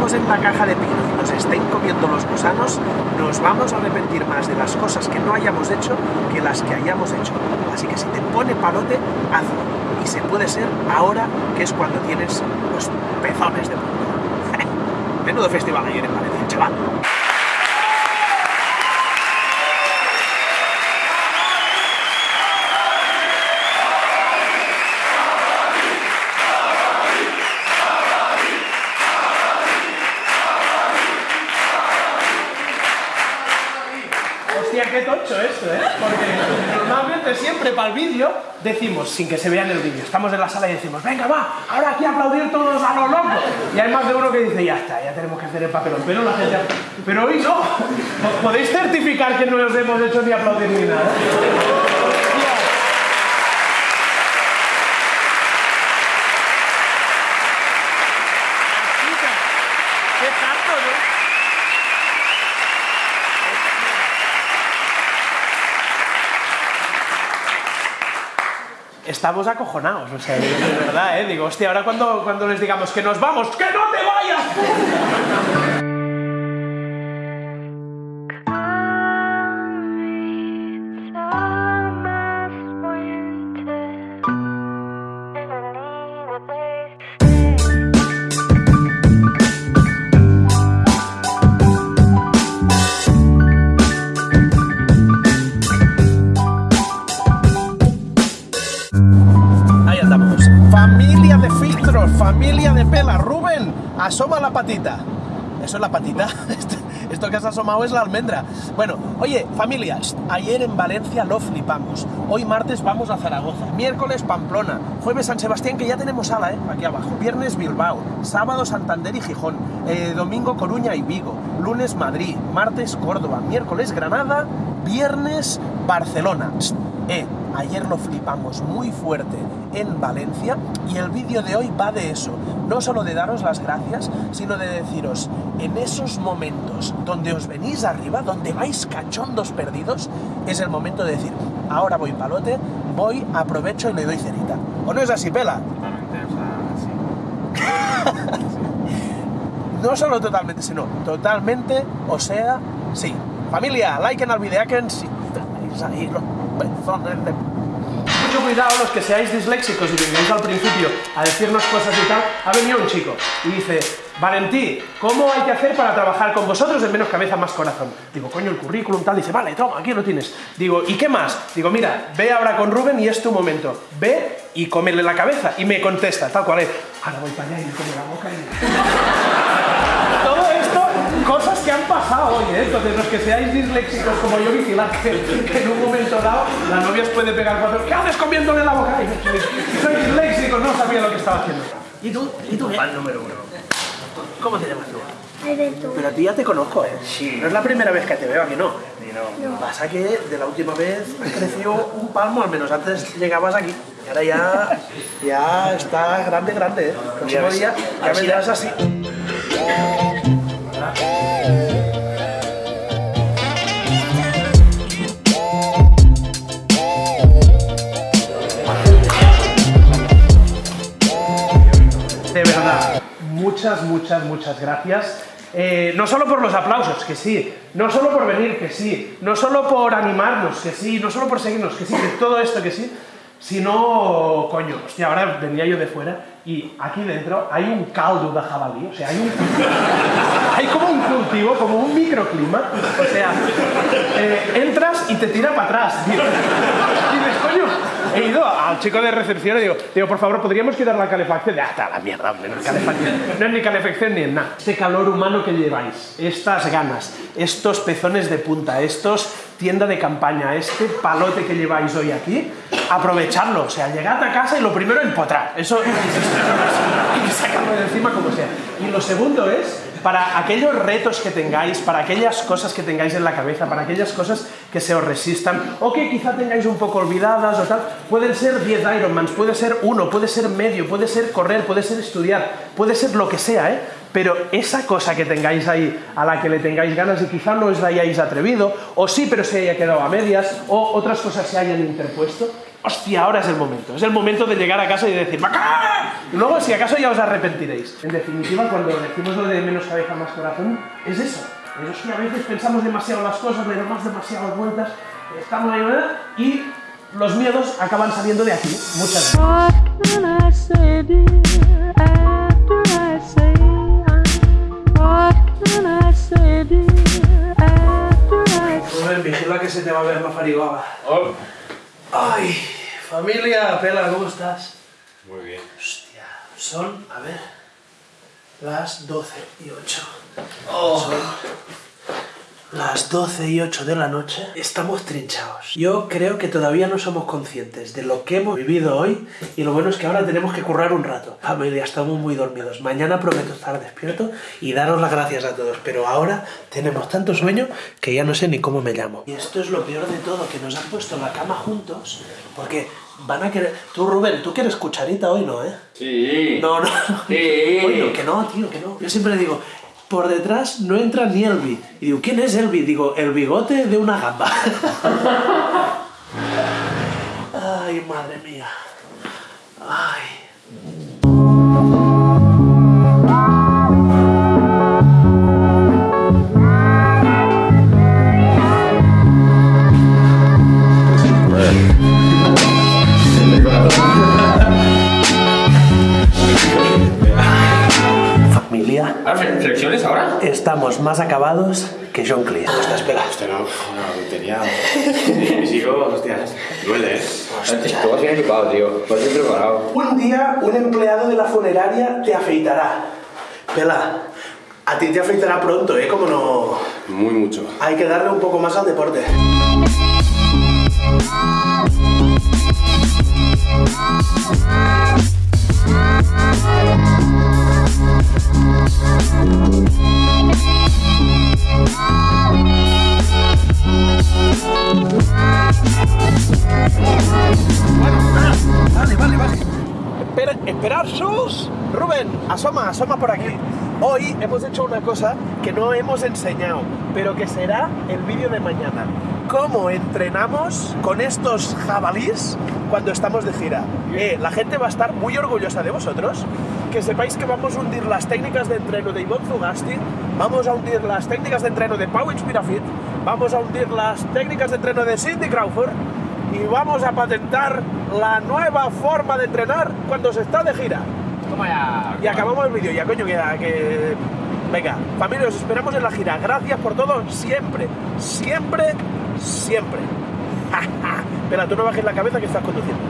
en la caja de pino y nos estén comiendo los gusanos, nos vamos a arrepentir más de las cosas que no hayamos hecho que las que hayamos hecho. Así que si te pone palote, hazlo. Y se puede ser ahora, que es cuando tienes los pezones de punta. Menudo festival ayer en Valencia, chaval. Tocho esto, ¿eh? Porque normalmente siempre para el vídeo decimos, sin que se vea en el vídeo, estamos en la sala y decimos, venga, va, ahora aquí aplaudir todos a lo loco. Y hay más de uno que dice, ya está, ya tenemos que hacer el papelón. Pero la gente... Pero hoy no. ¿Podéis certificar que no os hemos hecho ni aplaudir ni nada? Qué ¿no? Estamos acojonados, o sea, de verdad, ¿eh? Digo, hostia, ahora cuando, cuando les digamos que nos vamos, ¡que no te vayas! De pela. Rubén, asoma la patita. ¿Eso es la patita? Esto- que has asomado es la almendra. Bueno, oye, familia, ayer en Valencia lo flipamos. Hoy martes vamos a Zaragoza. Miércoles Pamplona. Jueves San Sebastián, que ya tenemos sala, ¿eh? Aquí abajo. Viernes Bilbao. Sábado Santander y Gijón. Eh, domingo Coruña y Vigo. Lunes Madrid. Martes Córdoba. Miércoles Granada. Viernes Barcelona. Eh, ayer lo flipamos muy fuerte en Valencia y el vídeo de hoy va de eso. No solo de daros las gracias, sino de deciros, en esos momentos donde os venís arriba, donde vais cachondos perdidos, es el momento de decir, ahora voy palote, voy, aprovecho y le doy cerita. ¿O no es así, Pela? No solo totalmente, sino totalmente, o sea, sí. Familia, like en el video que si Mucho cuidado los que seáis disléxicos y vengáis al principio a decirnos cosas y tal. Ha venido un chico y dice, Valentí, ¿cómo hay que hacer para trabajar con vosotros en menos cabeza, más corazón? Digo, coño, el currículum tal. Dice, vale, toma, aquí lo tienes. Digo, ¿y qué más? Digo, mira, ve ahora con Rubén y es tu momento. Ve y cómele la cabeza. Y me contesta, tal cual es. Ahora voy para allá y le como la boca y... Todo esto, cosas que han pasado hoy, ¿eh? Entonces, los que seáis disléxicos como yo, vigilad que, que en un momento dado la novia os puede pegar cuatro. ¿Qué haces comiéndole la boca? Y soy, soy disléxico, no sabía lo que estaba haciendo. ¿Y tú? ¿Y tú? Fan número uno. ¿Cómo te llamas tú? Alberto. Pero a ti ya te conozco, ¿eh? Sí. No es la primera vez que te veo aquí, ¿no? No. Pasa que de la última vez creció un palmo, al menos antes llegabas aquí. Y ahora ya, ya está grande, grande, ¿eh? El próximo día ya si- vendrás así. De verdad, muchas, muchas, muchas gracias. Eh, no solo por los aplausos, que sí, no solo por venir, que sí, no solo por animarnos, que sí, no solo por seguirnos, que sí, todo esto, que sí, sino, coño, hostia, ahora venía yo de fuera y aquí dentro hay un caldo de jabalí, o sea, hay un... hay como un cultivo, como un microclima, o sea, eh, entras y te tira para atrás, tío. Y dices, coño, he ido al chico de recepción y digo, digo, por favor, ¿podríamos quitar la calefacción? Ya está, la mierda, hombre, no es calefacción. Ni calefacción ni nada. Este calor humano que lleváis, estas ganas, estos pezones de punta, estos tienda de campaña, este palote que lleváis hoy aquí, aprovecharlo. O sea, llegad a casa y lo primero empotrar. Eso hay que sacarlo de encima como sea. Y lo segundo es para aquellos retos que tengáis, para aquellas cosas que tengáis en la cabeza, para aquellas cosas que se os resistan o que quizá tengáis un poco olvidadas o tal, pueden ser 10 Ironmans, puede ser uno, puede ser medio, puede ser correr, puede ser estudiar, puede ser lo que sea, ¿eh? Pero esa cosa que tengáis ahí, a la que le tengáis ganas y quizá no os la hayáis atrevido, o sí, pero se haya quedado a medias, o otras cosas se hayan interpuesto, hostia, ahora es el momento. Es el momento de llegar a casa y decir, ¡Macá! Y luego, si acaso, ya os arrepentiréis. En definitiva, cuando decimos lo de menos cabeza, más corazón, es eso. Es que a veces pensamos demasiado las cosas, le damos demasiadas vueltas, estamos ahí, ¿verdad? Y los miedos acaban saliendo de aquí, muchas Rubén, vigila que se te va a ver la farigoga. Oh, Ay, familia, Pela, ¿cómo estás? muy bien. Hostia, son, a ver, las 12 y 8. Son las 12 y 8 de la noche. Estamos trinchados. Yo creo que todavía no somos conscientes de lo que hemos vivido hoy y lo bueno es que ahora tenemos que currar un rato. Familia, estamos muy dormidos. Mañana prometo estar despierto y daros las gracias a todos. Pero ahora tenemos tanto sueño que ya no sé ni cómo me llamo. Y esto es lo peor de todo, que nos han puesto la cama juntos porque van a querer... Tú, Rubén, tú quieres cucharita hoy, ¿no, eh? Sí. No, no. Sí. Oye, que no, tío, que no. Yo siempre digo, por detrás no entra ni Elvi. Y digo, ¿quién es Elvi? Digo, el bigote de una gamba. Ay, madre mía. Ay. ¿Flexiones ahora? estamos más acabados que John Cleese. ¿Cómo estás, Pela? Hostia, no, una tontería. Mis hijos, hostias, duele, ¿eh? Tú vas bien equipado, tío. Vas bien preparado. Un día un empleado de la funeraria te afeitará. Pela, a ti te afeitará pronto, ¿eh? Como no... Muy mucho. Hay que darle un poco más al deporte. Esperar sus. Rubén, asoma, asoma por aquí. Hoy hemos hecho una cosa que no hemos enseñado, pero que será el vídeo de mañana. ¿Cómo entrenamos con estos jabalís cuando estamos de gira? Eh, la gente va a estar muy orgullosa de vosotros. Que sepáis que vamos a hundir las técnicas de entreno de Ivonne Zugasti, vamos a hundir las técnicas de entreno de Pau Inspirafit, vamos a hundir las técnicas de entreno de Cindy Crawford y vamos a patentar la nueva forma de entrenar cuando se está de gira. Toma ya. Y acabamos el vídeo, ya coño, que, que... Venga, familia, os esperamos en la gira. Gracias por todo, siempre, siempre, siempre. Pero tú no bajes la cabeza que estás conduciendo.